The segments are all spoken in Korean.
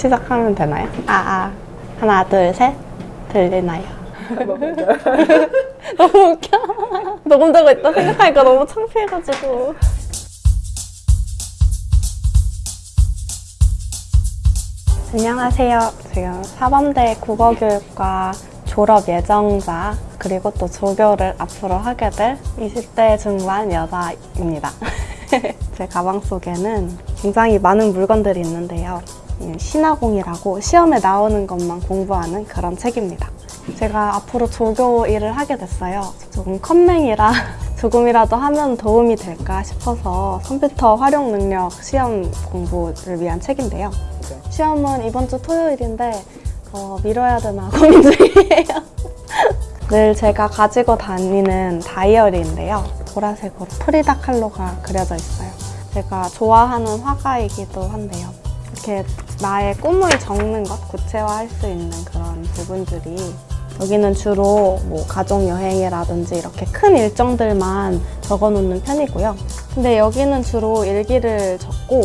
시작하면 되나요? 아, 아. 하나, 둘, 셋. 들리나요? 너무 웃겨. 녹음되고 있다 생각하니까 너무 창피해가지고. 안녕하세요. 지금 사범대 국어교육과 졸업 예정자 그리고 또 조교를 앞으로 하게 될 20대 중반 여자입니다. 제 가방 속에는 굉장히 많은 물건들이 있는데요. 이 신화공이라고 시험에 나오는 것만 공부하는 그런 책입니다. 제가 앞으로 조교 일을 하게 됐어요. 조금 컴맹이라 조금이라도 하면 도움이 될까 싶어서 컴퓨터 활용 능력 시험 공부를 위한 책인데요. 시험은 이번 주 토요일인데 어, 미뤄야 되나 고민 중이에요. 늘 제가 가지고 다니는 다이어리인데요. 보라색으로 프리다 칼로가 그려져 있어요. 제가 좋아하는 화가이기도 한데요. 이렇게 나의 꿈을 적는 것, 구체화할 수 있는 그런 부분들이 여기는 주로 뭐 가족 여행이라든지 이렇게 큰 일정들만 적어 놓는 편이고요. 근데 여기는 주로 일기를 적고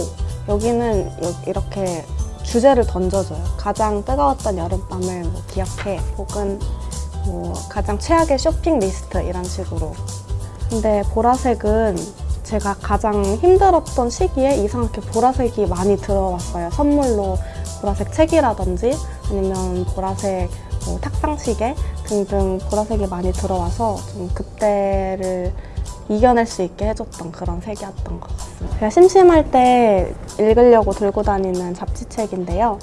여기는 요- 이렇게 주제를 던져줘요. 가장 뜨거웠던 여름밤을 뭐 기억해 혹은 뭐 가장 최악의 쇼핑 리스트 이런 식으로. 근데 보라색은 제가 가장 힘들었던 시기에 이상하게 보라색이 많이 들어왔어요. 선물로 보라색 책이라든지 아니면 보라색 뭐 탁상시계 등등 보라색이 많이 들어와서 좀 그때를 이겨낼 수 있게 해줬던 그런 색이었던 것 같습니다. 제가 심심할 때 읽으려고 들고 다니는 잡지책인데요.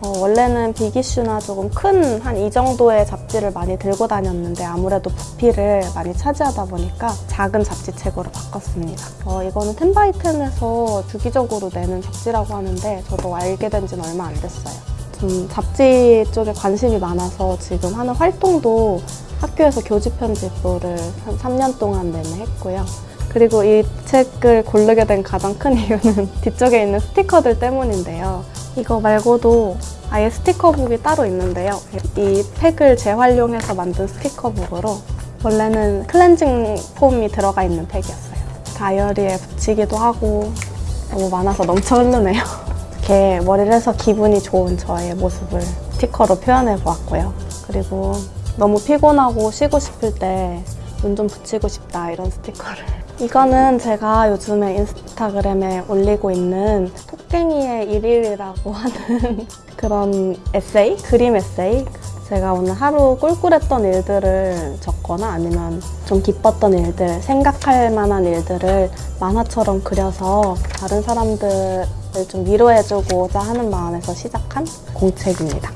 어, 원래는 빅이슈나 조금 큰 한 이 정도의 잡지를 많이 들고 다녔는데 아무래도 부피를 많이 차지하다 보니까 작은 잡지책으로 바꿨습니다. 어, 이거는 텐바이텐에서 주기적으로 내는 잡지라고 하는데 저도 알게 된 지는 얼마 안 됐어요. 좀 잡지 쪽에 관심이 많아서 지금 하는 활동도 학교에서 교직 편집부를 한 3년 동안 내내 했고요. 그리고 이 책을 고르게 된 가장 큰 이유는 뒤쪽에 있는 스티커들 때문인데요. 이거 말고도 아예 스티커북이 따로 있는데요. 이 팩을 재활용해서 만든 스티커북으로 원래는 클렌징 폼이 들어가 있는 팩이었어요. 다이어리에 붙이기도 하고 너무 많아서 넘쳐 흐르네요. 이렇게 머리를 해서 기분이 좋은 저의 모습을 스티커로 표현해 보았고요. 그리고 너무 피곤하고 쉬고 싶을 때 눈 좀 붙이고 싶다 이런 스티커를. 이거는 제가 요즘에 인스타그램에 올리고 있는 토깽이의 일일이라고 하는 그런 에세이? 그림 에세이? 제가 오늘 하루 꿀꿀했던 일들을 적거나 아니면 좀 기뻤던 일들, 생각할 만한 일들을 만화처럼 그려서 다른 사람들을 좀 위로해주고자 하는 마음에서 시작한 공책입니다.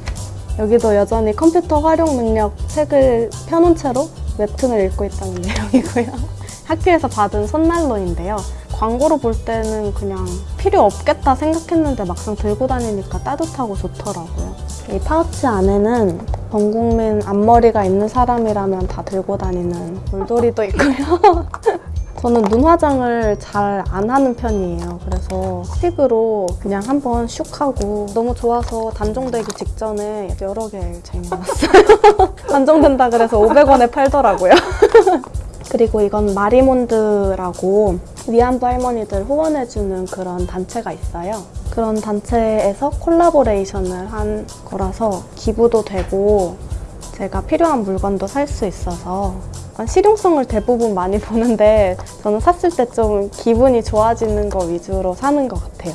여기도 여전히 컴퓨터 활용 능력 책을 펴놓은 채로 웹툰을 읽고 있다는 내용이고요. 학교에서 받은 손난로인데요. 광고로 볼 때는 그냥 필요 없겠다 생각했는데 막상 들고 다니니까 따뜻하고 좋더라고요. 이 파우치 안에는 전 국민 앞머리가 있는 사람이라면 다 들고 다니는 물돌이도 있고요. 저는 눈 화장을 잘 안 하는 편이에요. 그래서 스틱으로 그냥 한번 슉 하고 너무 좋아서 단종되기 직전에 여러 개 쟁여놨어요. 단종된다 그래서 500원에 팔더라고요. 그리고 이건 마리몬드라고 위안부 할머니들 후원해주는 그런 단체가 있어요. 그런 단체에서 콜라보레이션을 한 거라서 기부도 되고 제가 필요한 물건도 살 수 있어서 실용성을 대부분 많이 보는데 저는 샀을 때 좀 기분이 좋아지는 거 위주로 사는 것 같아요.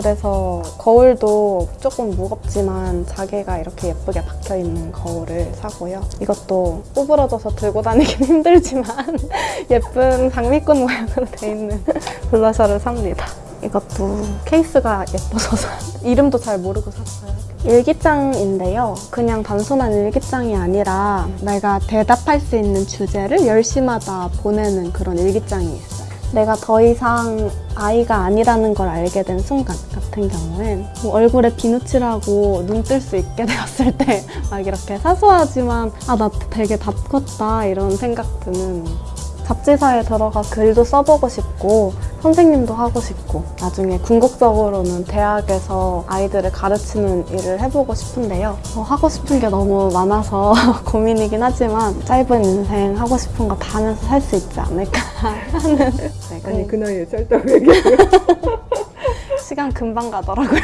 그래서 거울도 조금 무겁지만 자개가 이렇게 예쁘게 박혀 있는 거울을 사고요. 이것도 구부러져서 들고 다니긴 힘들지만 예쁜 장미꽃 모양으로 돼 있는 블러셔를 삽니다. 이것도 케이스가 예뻐서 사- 이름도 잘 모르고 샀어요. 일기장인데요. 그냥 단순한 일기장이 아니라 내가 대답할 수 있는 주제를 10시마다 보내는 그런 일기장이 있어요. 내가 더 이상 아이가 아니라는 걸 알게 된 순간 같은 경우엔 뭐 얼굴에 비누칠하고 눈 뜰 수 있게 되었을 때 막 이렇게 사소하지만 아 나 되게 다 컸다 이런 생각 드는 잡지사에 들어가 글도 써보고 싶고 선생님도 하고 싶고 나중에 궁극적으로는 대학에서 아이들을 가르치는 일을 해보고 싶은데요. 어, 하고 싶은 게 너무 많아서 고민이긴 하지만 짧은 인생 하고 싶은 거 다 하면서 살 수 있지 않을까 하는 네, 아니 그 나이에 짧다고 얘기해요. 시간 금방 가더라고요.